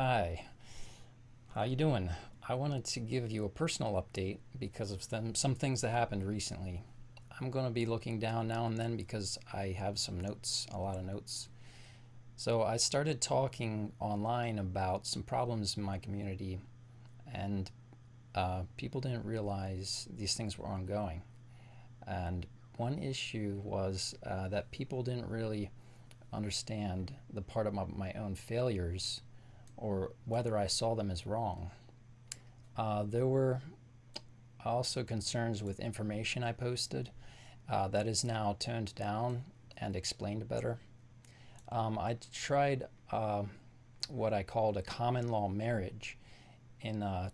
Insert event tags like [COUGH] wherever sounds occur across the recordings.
Hi, how you doing? I wanted to give you a personal update because of them, some things that happened recently. I'm going to be looking down now and then because I have some notes, a lot of notes. So I started talking online about some problems in my community and uh, people didn't realize these things were ongoing. And one issue was uh, that people didn't really understand the part of my, my, own failures or whether I saw them as wrong. Uh, there were also concerns with information I posted uh, that is now toned down and explained better. Um, I tried uh, what I called a common law marriage in uh,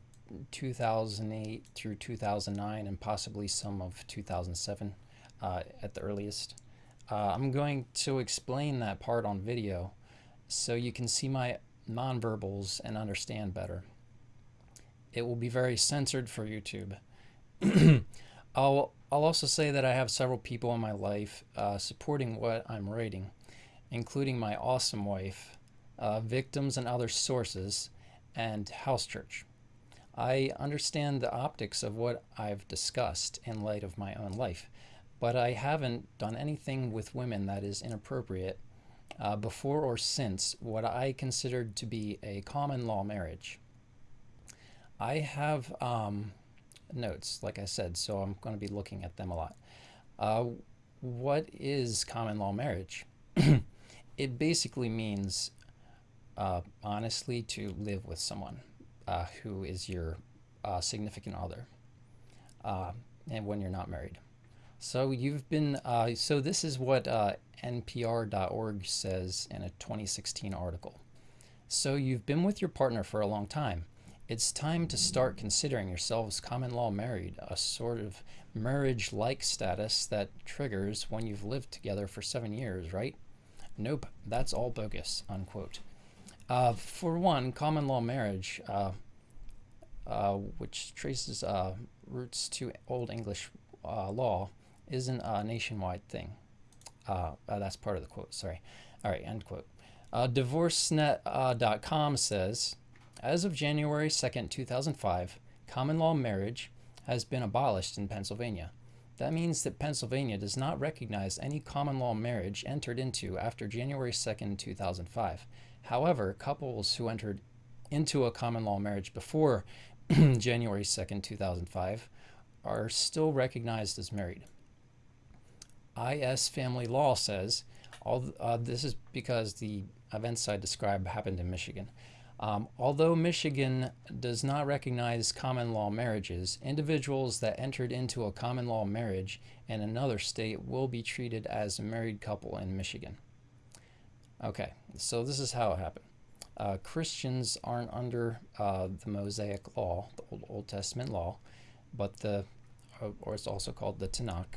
2008 through 2009 and possibly some of 2007 uh, at the earliest. Uh, I'm going to explain that part on video so you can see my nonverbals and understand better. It will be very censored for YouTube. [CLEARS THROAT] I'll, I'll also say that I have several people in my life uh, supporting what I'm writing, including my awesome wife, uh, victims and other sources, and house church. I understand the optics of what I've discussed in light of my own life, but I haven't done anything with women that is inappropriate uh, before or since what I considered to be a common law marriage. I have um, notes, like I said, so I'm going to be looking at them a lot. Uh, what is common law marriage? [CLEARS THROAT] it basically means uh, honestly to live with someone uh, who is your uh, significant other uh, and when you're not married. So you've been, uh, so this is what uh, NPR.org says in a 2016 article. So you've been with your partner for a long time. It's time to start considering yourselves common law married, a sort of marriage-like status that triggers when you've lived together for seven years, right? Nope, that's all bogus, unquote. Uh, for one, common law marriage, uh, uh, which traces uh, roots to Old English law, isn't a nationwide thing. Uh, uh, that's part of the quote, sorry. All right, end quote. Uh, DivorceNet.com uh, says, as of January 2nd, 2005, common law marriage has been abolished in Pennsylvania. That means that Pennsylvania does not recognize any common law marriage entered into after January 2nd, 2005. However, couples who entered into a common law marriage before [CLEARS THROAT] January 2nd, 2005 are still recognized as married. IS Family Law says, all, uh, this is because the events I described happened in Michigan. Um, although Michigan does not recognize common law marriages, individuals that entered into a common law marriage in another state will be treated as a married couple in Michigan. Okay, so this is how it happened. Uh, Christians aren't under uh, the Mosaic law, the Old, Old Testament law, but the, uh, or it's also called the Tanakh.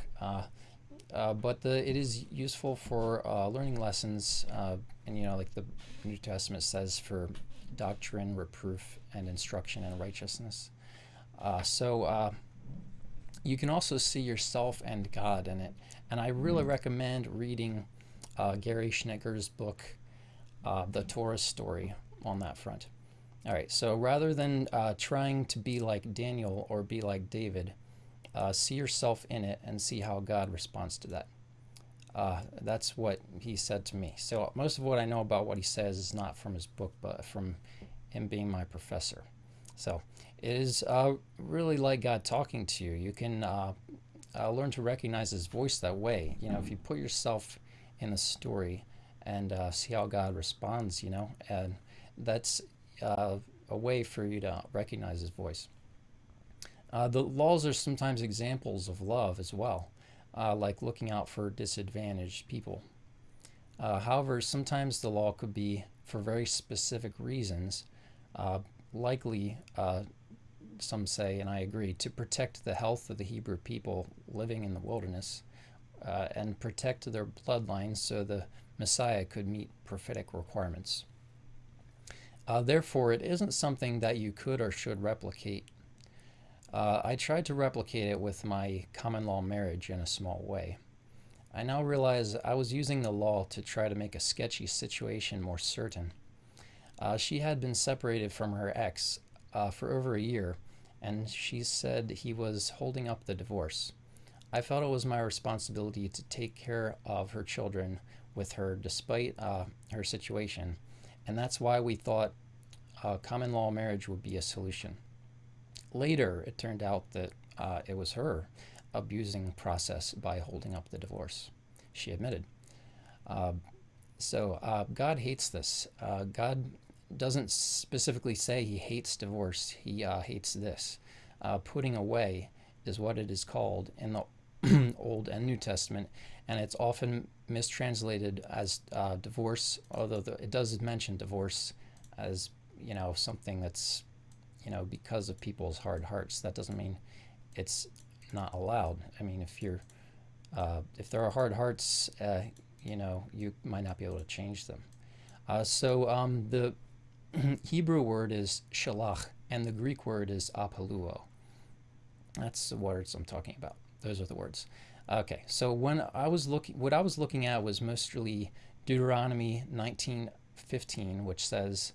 Uh, uh, but the, it is useful for uh, learning lessons, and you know, like the New Testament says, for doctrine, reproof, and instruction in righteousness. so you can also see yourself and God in it, and I really mm. recommend reading Gary Schnittjer's book, The Torah Story, on that front. All right, so rather than uh, trying to be like Daniel or be like David, uh, see yourself in it and see how God responds to that. Uh, that's what he said to me. So most of what I know about what he says is not from his book, but from him being my professor. So it is uh, really like God talking to you. You can uh, uh, learn to recognize his voice that way. You know, if you put yourself in the story and uh, see how God responds, you know, and that's a way for you to recognize his voice. Uh, the laws are sometimes examples of love as well, uh, like looking out for disadvantaged people. Uh, however, sometimes the law could be for very specific reasons, uh, likely, uh, some say, and I agree, to protect the health of the Hebrew people living in the wilderness uh, and protect their bloodlines so the Messiah could meet prophetic requirements. therefore, it isn't something that you could or should replicate uh, I tried to replicate it with my common law marriage in a small way. I now realize I was using the law to try to make a sketchy situation more certain. Uh, she had been separated from her ex uh, for over a year, and she said he was holding up the divorce. I felt it was my responsibility to take care of her children with her despite uh, her situation, and that's why we thought uh, common law marriage would be a solution. Later, it turned out that uh, it was her abusing process by holding up the divorce. She admitted. Uh, so uh, God hates this. Uh, God doesn't specifically say he hates divorce. He uh, hates this. Uh, putting away is what it is called in the [CLEARS THROAT] Old and New Testament, and it's often mistranslated as divorce, although the, it does mention divorce as you know something that's you know because of people's hard hearts. That doesn't mean it's not allowed. I mean, if you're uh, if there are hard hearts, uh, you know, you might not be able to change them. Uh, so um, the [CLEARS THROAT] Hebrew word is shalach, and the Greek word is apoluo. That's the words I'm talking about. Those are the words. Okay, so when I was looking, what I was looking at was mostly Deuteronomy 19:15, which says,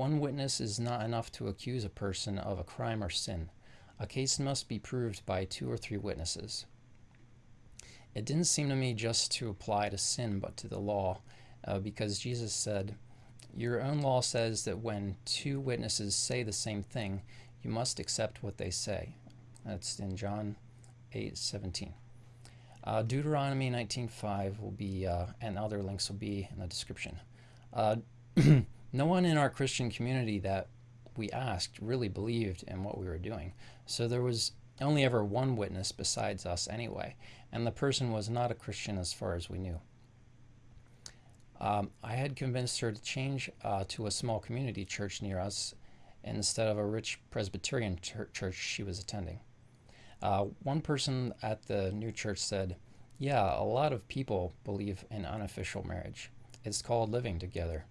"One witness is not enough to accuse a person of a crime or sin. A case must be proved by two or three witnesses." It didn't seem to me just to apply to sin, but to the law, uh, because Jesus said, Your own law says that when two witnesses say the same thing, you must accept what they say. That's in John 8 17. Uh, Deuteronomy 19.5 will be, uh, and other links will be in the description. Uh, [CLEARS THROAT] no one in our Christian community that we asked really believed in what we were doing. So there was only ever one witness besides us anyway, and the person was not a Christian as far as we knew. Um, I had convinced her to change uh, to a small community church near us instead of a rich Presbyterian church she was attending. Uh, one person at the new church said, Yeah, a lot of people believe in unofficial marriage. It's called living together.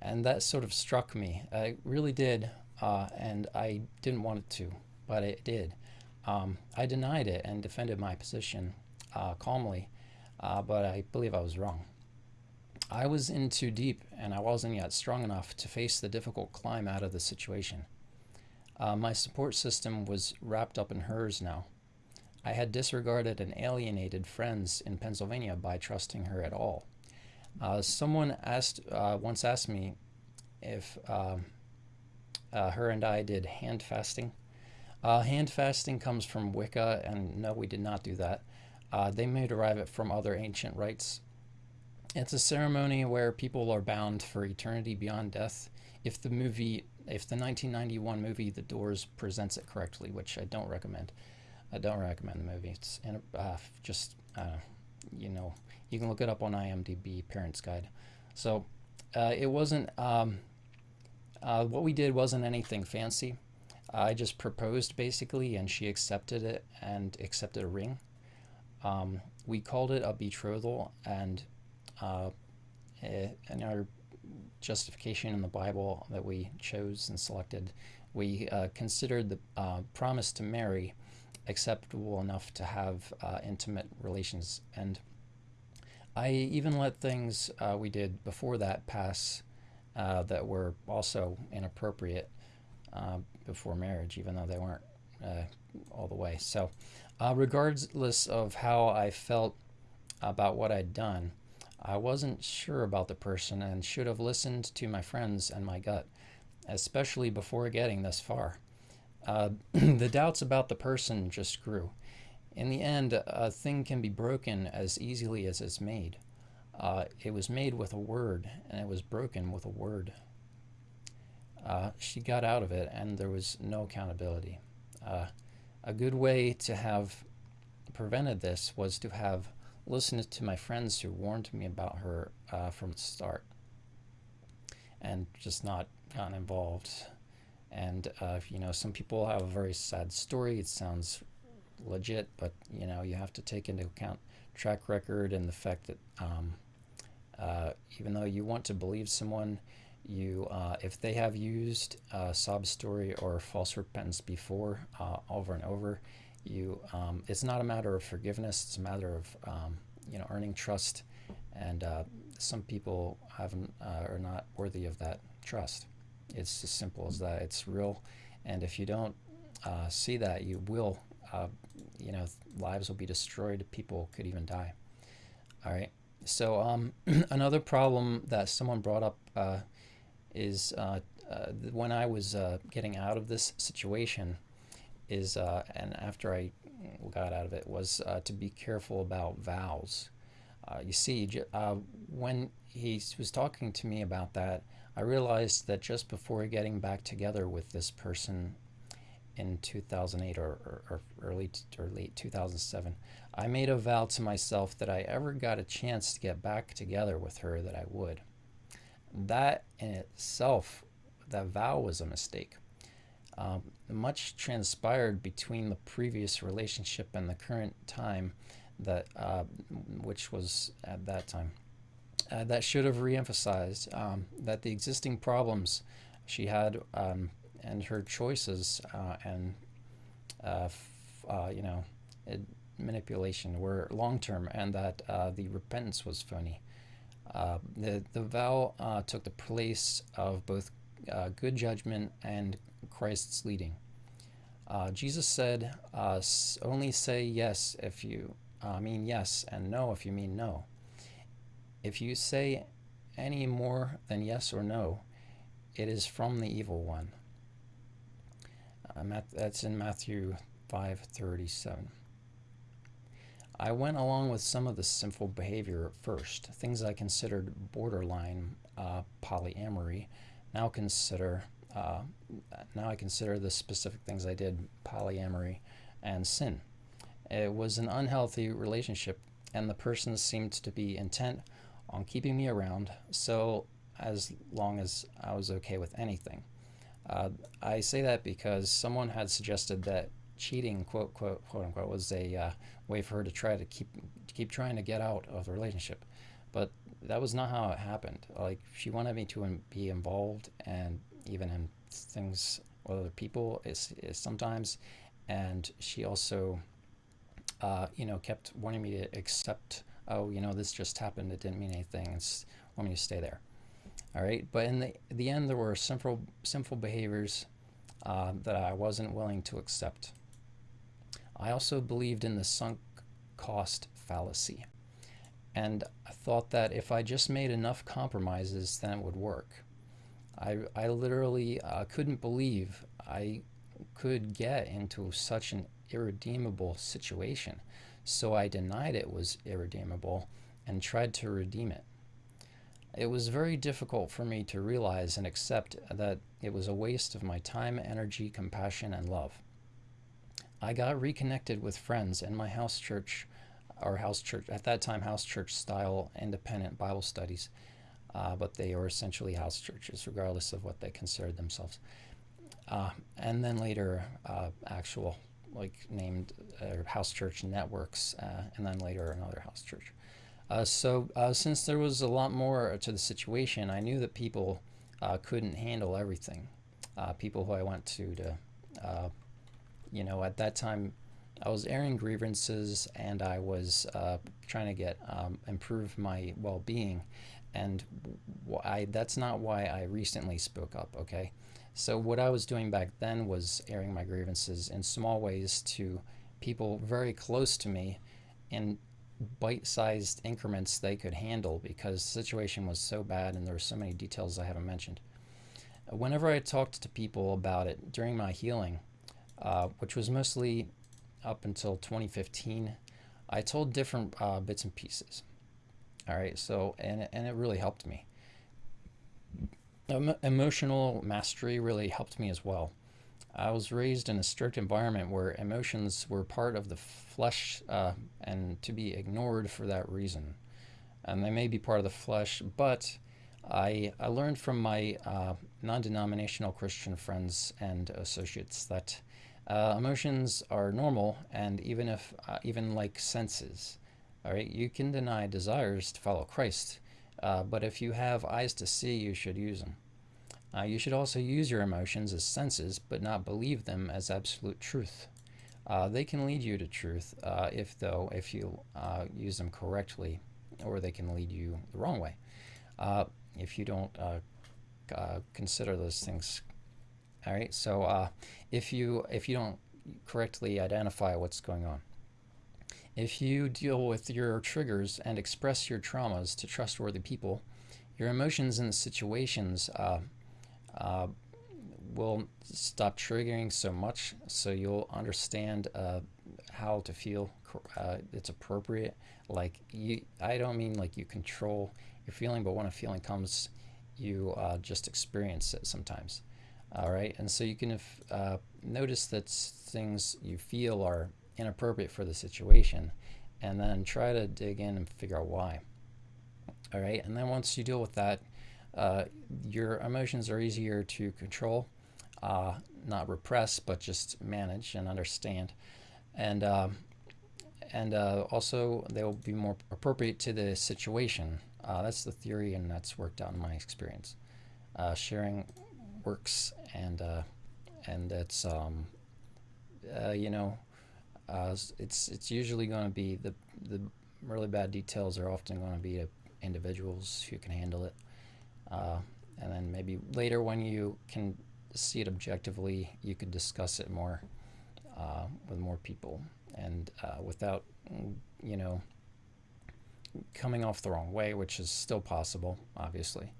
And that sort of struck me. It really did, uh, and I didn't want it to, but it did. Um, I denied it and defended my position uh, calmly, uh, but I believe I was wrong. I was in too deep, and I wasn't yet strong enough to face the difficult climb out of the situation. Uh, my support system was wrapped up in hers now. I had disregarded and alienated friends in Pennsylvania by trusting her at all. Uh, someone asked uh, once asked me if um, uh, her and I did hand fasting. Uh, hand fasting comes from Wicca, and no, we did not do that. Uh, they may derive it from other ancient rites. It's a ceremony where people are bound for eternity beyond death. If the movie, if the 1991 movie The Doors presents it correctly, which I don't recommend, I don't recommend the movie. It's uh, just, you know, you can look it up on IMDb Parents Guide. So uh, it wasn't. Um, uh, what we did wasn't anything fancy. I just proposed basically, and she accepted it and accepted a ring. Um, we called it a betrothal, and uh, eh, in our justification in the Bible that we chose and selected, we uh, considered the uh, promise to marry acceptable enough to have uh, intimate relations. And I even let things uh, we did before that pass uh, that were also inappropriate before marriage, even though they weren't uh, all the way. So, uh, regardless of how I felt about what I'd done, I wasn't sure about the person and should have listened to my friends and my gut, especially before getting this far. Uh, [CLEARS THROAT] the doubts about the person just grew. In the end, a thing can be broken as easily as it's made. Uh, it was made with a word, and it was broken with a word. Uh, she got out of it, and there was no accountability. Uh, a good way to have prevented this was to have listened to my friends who warned me about her uh, from the start and just not gotten involved. And, uh, you know, some people have a very sad story. It sounds legit, but, you know, you have to take into account track record and the fact that um, uh, even though you want to believe someone, you uh, if they have used a sob story or false repentance before uh, over and over you um, it's not a matter of forgiveness it's a matter of um, you know earning trust and uh, some people haven't uh, are not worthy of that trust. It's as simple as that. It's real, and if you don't uh, see that, you will, uh, you know, lives will be destroyed. People could even die. All right. So um, [CLEARS THROAT] another problem that someone brought up uh, is uh, uh, when I was uh, getting out of this situation is, uh, and after I got out of it, was uh, to be careful about vows. you see, when he was talking to me about that, I realized that just before getting back together with this person in 2008 or, or, or, early or late 2007, I made a vow to myself that I ever got a chance to get back together with her that I would. That in itself, that vow was a mistake. Um, much transpired between the previous relationship and the current time that uh, which was at that time. Uh, that should have reemphasized um, that the existing problems she had um, and her choices uh, and uh, uh, you know manipulation were long term, and that uh, the repentance was phony. The the vow took the place of both good judgment and Christ's leading. Jesus said, "Only say yes if you mean yes, and no if you mean no. If you say any more than yes or no, it is from the evil one." Uh, that's in Matthew 5:37. I went along with some of the sinful behavior at first, things I considered borderline uh, polyamory. Now consider uh, now I consider the specific things I did polyamory and sin. It was an unhealthy relationship, and the person seemed to be intent on keeping me around. So as long as I was okay with anything. Uh, I say that because someone had suggested that cheating, quote, quote, quote unquote, was a uh, way for her to try to keep keep trying to get out of the relationship. But that was not how it happened. Like she wanted me to be involved and even in things with other people is, is sometimes, and she also, uh, you know, kept wanting me to accept. Oh, you know, this just happened. It didn't mean anything. It's want me to stay there. All right, but in the the end, there were sinful sinful behaviors uh, that I wasn't willing to accept. I also believed in the sunk cost fallacy. And I thought that if I just made enough compromises, then it would work. I, I literally uh, couldn't believe I could get into such an irredeemable situation. So I denied it was irredeemable and tried to redeem it. It was very difficult for me to realize and accept that it was a waste of my time, energy, compassion, and love. I got reconnected with friends in my house church, or house church, at that time, house church style independent Bible studies, uh, but they were essentially house churches, regardless of what they considered themselves. Uh, and then later, uh, actual, like named uh, house church networks, uh, and then later another house church. Uh, so, since there was a lot more to the situation, I knew that people couldn't handle everything. people who I went to to you know, at that time, I was airing grievances and I was uh, trying to get um, improve my well-being, and I that's not why I recently spoke up. Okay, so what I was doing back then was airing my grievances in small ways to people very close to me, in bite-sized increments they could handle because the situation was so bad and there were so many details I haven't mentioned. Whenever I talked to people about it during my healing uh, which was mostly up until 2015. I told different uh, bits and pieces. All right, so and and it really helped me. Emotional mastery really helped me as well. I was raised in a strict environment where emotions were part of the flesh uh, and to be ignored for that reason. And they may be part of the flesh, but I, I learned from my uh, non denominational Christian friends and associates that uh, emotions are normal, and even if, uh, even like senses, all right, you can deny desires to follow Christ, uh, but if you have eyes to see, you should use them. Uh, you should also use your emotions as senses, but not believe them as absolute truth. Uh, they can lead you to truth, uh, if though, if you use them correctly or they can lead you the wrong way uh, if you don't uh, uh, consider those things. All right, so uh, if you if you don't correctly identify what's going on, if you deal with your triggers and express your traumas to trustworthy people, your emotions and situations uh, uh, will stop triggering so much, so you'll understand uh, how to feel. it's appropriate. Like you, I don't mean like you control your feeling, but when a feeling comes, you uh, just experience it sometimes. All right, and so you can uh, notice that things you feel are inappropriate for the situation, and then try to dig in and figure out why. All right, and then once you deal with that, uh, your emotions are easier to control, uh, not repress, but just manage and understand. And um, and uh, also they will be more appropriate to the situation. Uh, that's the theory, and that's worked out in my experience. Uh, sharing works, and and it's um, you know it's it's usually going to be the the really bad details are often going to be individuals who can handle it, and then maybe later when you can see it objectively, you could discuss it more with more people and without you know coming off the wrong way, which is still possible, obviously.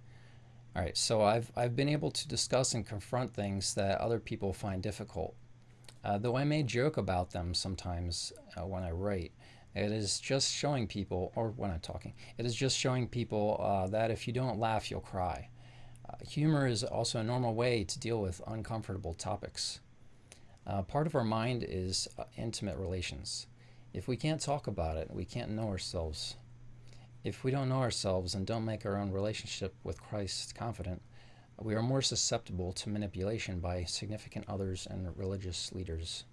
All right, so I've, I've been able to discuss and confront things that other people find difficult. Uh, though I may joke about them sometimes uh, when I write, it is just showing people, or when I'm talking, it is just showing people uh, that if you don't laugh, you'll cry. Uh, humor is also a normal way to deal with uncomfortable topics. Uh, part of our mind is uh, intimate relations. If we can't talk about it, we can't know ourselves. If we don't know ourselves and don't make our own relationship with Christ confident, we are more susceptible to manipulation by significant others and religious leaders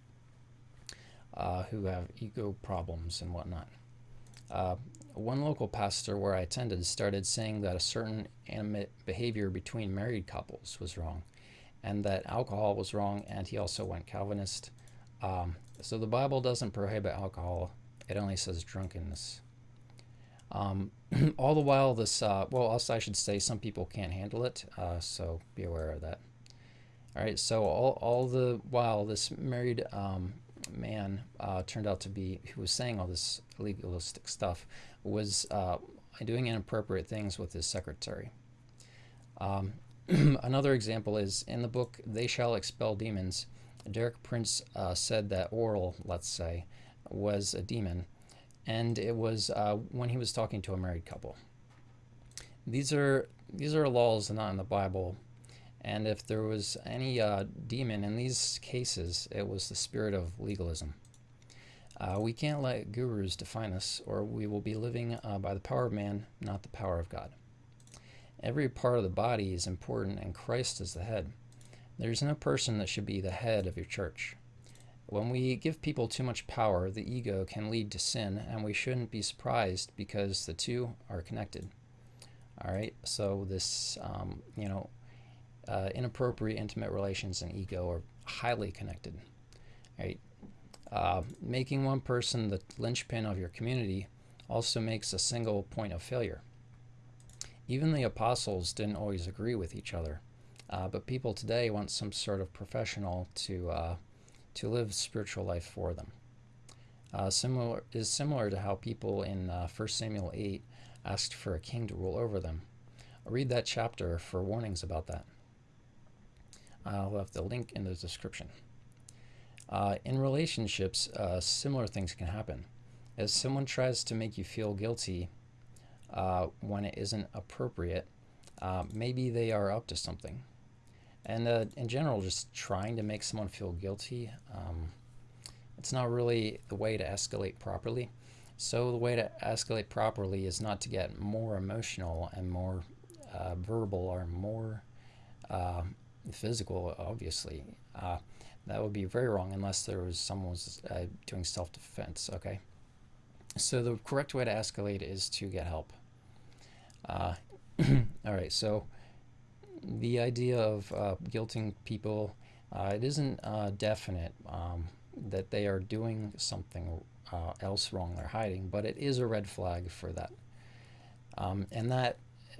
uh, who have ego problems and whatnot. Uh, one local pastor where I attended started saying that a certain animate behavior between married couples was wrong and that alcohol was wrong, and he also went Calvinist. Um, so the Bible doesn't prohibit alcohol, it only says drunkenness. Um, [CLEARS THROAT] all the while, this, uh, well, also I should say some people can't handle it, uh, so be aware of that. All right, so all, all the while, this married um, man uh, turned out to be, who was saying all this legalistic stuff, was uh, doing inappropriate things with his secretary. Um, [CLEARS THROAT] another example is in the book They Shall Expel Demons, Derek Prince uh, said that Oral, let's say, was a demon and it was uh, when he was talking to a married couple. These are these are laws not in the Bible, and if there was any uh, demon in these cases, it was the spirit of legalism. Uh, we can't let gurus define us, or we will be living uh, by the power of man, not the power of God. Every part of the body is important, and Christ is the head. There is no person that should be the head of your church. When we give people too much power, the ego can lead to sin, and we shouldn't be surprised because the two are connected. All right, so this, um, you know, uh, inappropriate intimate relations and ego are highly connected. Right, uh, making one person the linchpin of your community also makes a single point of failure. Even the apostles didn't always agree with each other, uh, but people today want some sort of professional to uh, to live spiritual life for them. Uh, similar is similar to how people in uh, 1 Samuel 8 asked for a king to rule over them. Read that chapter for warnings about that. I'll have the link in the description. Uh, in relationships, uh, similar things can happen. As someone tries to make you feel guilty uh, when it isn't appropriate, uh, maybe they are up to something. And uh, in general, just trying to make someone feel guilty, um, it's not really the way to escalate properly. So the way to escalate properly is not to get more emotional and more uh, verbal or more uh, physical, obviously. Uh, that would be very wrong unless there was someone was uh, doing self-defense, okay? So the correct way to escalate is to get help. Uh, [CLEARS THROAT] all right, so the idea of uh, guilting people, uh, it isn't definite um, that they are doing something else wrong they're hiding, but it is a red flag for that. Um, and that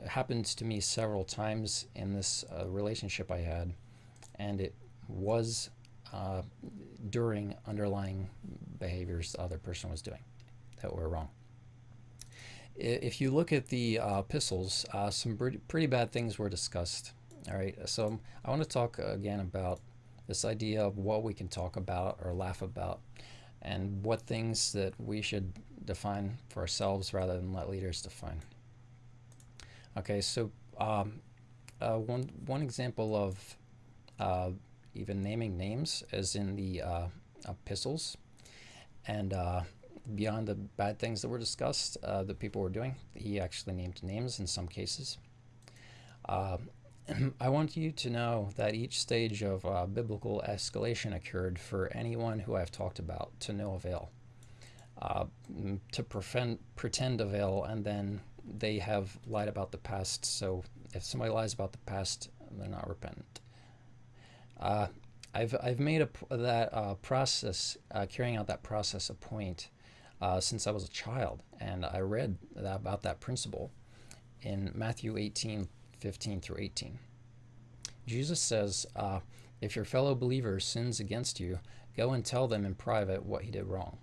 happened to me several times in this uh, relationship I had, and it was uh, during underlying behaviors the other person was doing that were wrong. If you look at the uh, epistles, uh, some pretty, pretty bad things were discussed. All right, so I want to talk again about this idea of what we can talk about or laugh about and what things that we should define for ourselves rather than let leaders define. Okay, so um, uh, one, one example of uh, even naming names as in the uh, epistles and uh, beyond the bad things that were discussed uh, that people were doing, he actually named names in some cases. Uh, [CLEARS THROAT] I want you to know that each stage of uh, biblical escalation occurred for anyone who I've talked about to no avail. To prevent, pretend avail, and then they have lied about the past. So if somebody lies about the past, they're not repentant. Uh, I've, I've made a, that uh, process, uh, carrying out that process a point uh, since I was a child, and I read that, about that principle in Matthew 18, 15 through 18. Jesus says, uh, If your fellow believer sins against you, go and tell them in private what he did wrong.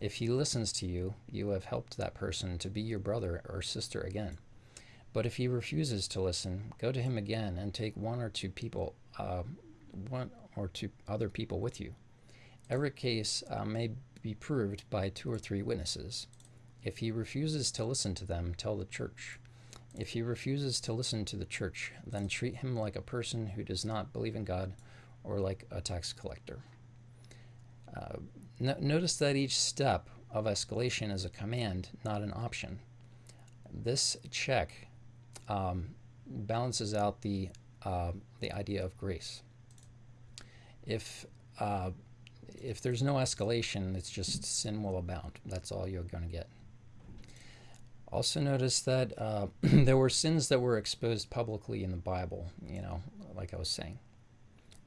If he listens to you, you have helped that person to be your brother or sister again. But if he refuses to listen, go to him again and take one or two people, uh, one or two other people with you. Every case uh, may be proved by two or three witnesses. If he refuses to listen to them, tell the church. If he refuses to listen to the church, then treat him like a person who does not believe in God or like a tax collector. Uh, no notice that each step of escalation is a command, not an option. This check um, balances out the, uh, the idea of grace. If, uh, if there's no escalation, it's just sin will abound. That's all you're going to get. Also notice that uh, [CLEARS THROAT] there were sins that were exposed publicly in the Bible, you know, like I was saying.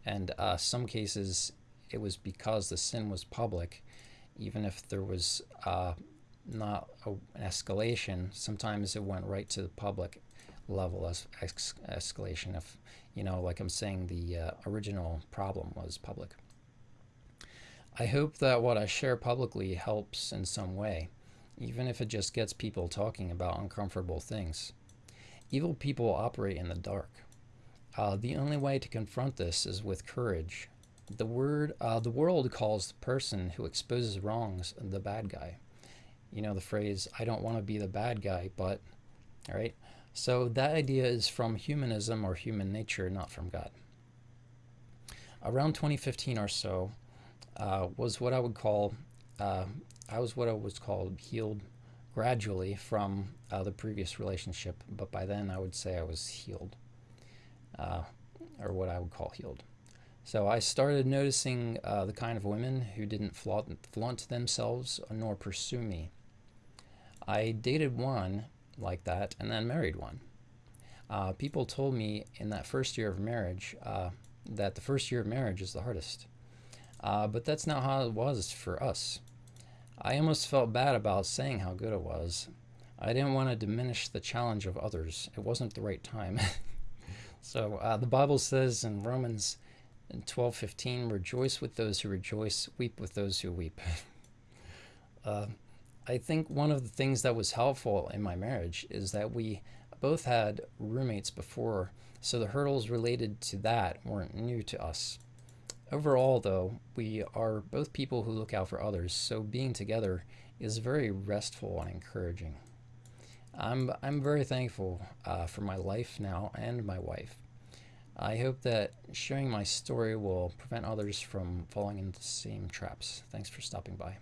And uh, some cases, it was because the sin was public, even if there was uh, not a, an escalation, sometimes it went right to the public level as ex escalation if, you know, like I'm saying, the uh, original problem was public. I hope that what I share publicly helps in some way even if it just gets people talking about uncomfortable things. Evil people operate in the dark. Uh, the only way to confront this is with courage. The word, uh, the world calls the person who exposes wrongs the bad guy. You know the phrase, "I don't want to be the bad guy," but, all right. So that idea is from humanism or human nature, not from God. Around 2015 or so uh, was what I would call uh, I was what I was called healed gradually from uh, the previous relationship, but by then I would say I was healed, uh, or what I would call healed. So I started noticing uh, the kind of women who didn't flaunt, flaunt themselves nor pursue me. I dated one like that and then married one. Uh, people told me in that first year of marriage uh, that the first year of marriage is the hardest. Uh, but that's not how it was for us. I almost felt bad about saying how good it was. I didn't want to diminish the challenge of others. It wasn't the right time. [LAUGHS] so uh, the Bible says in Romans 12:15, "Rejoice with those who rejoice, weep with those who weep." [LAUGHS] uh, I think one of the things that was helpful in my marriage is that we both had roommates before, so the hurdles related to that weren't new to us. Overall, though, we are both people who look out for others, so being together is very restful and encouraging. I'm, I'm very thankful uh, for my life now and my wife. I hope that sharing my story will prevent others from falling into the same traps. Thanks for stopping by.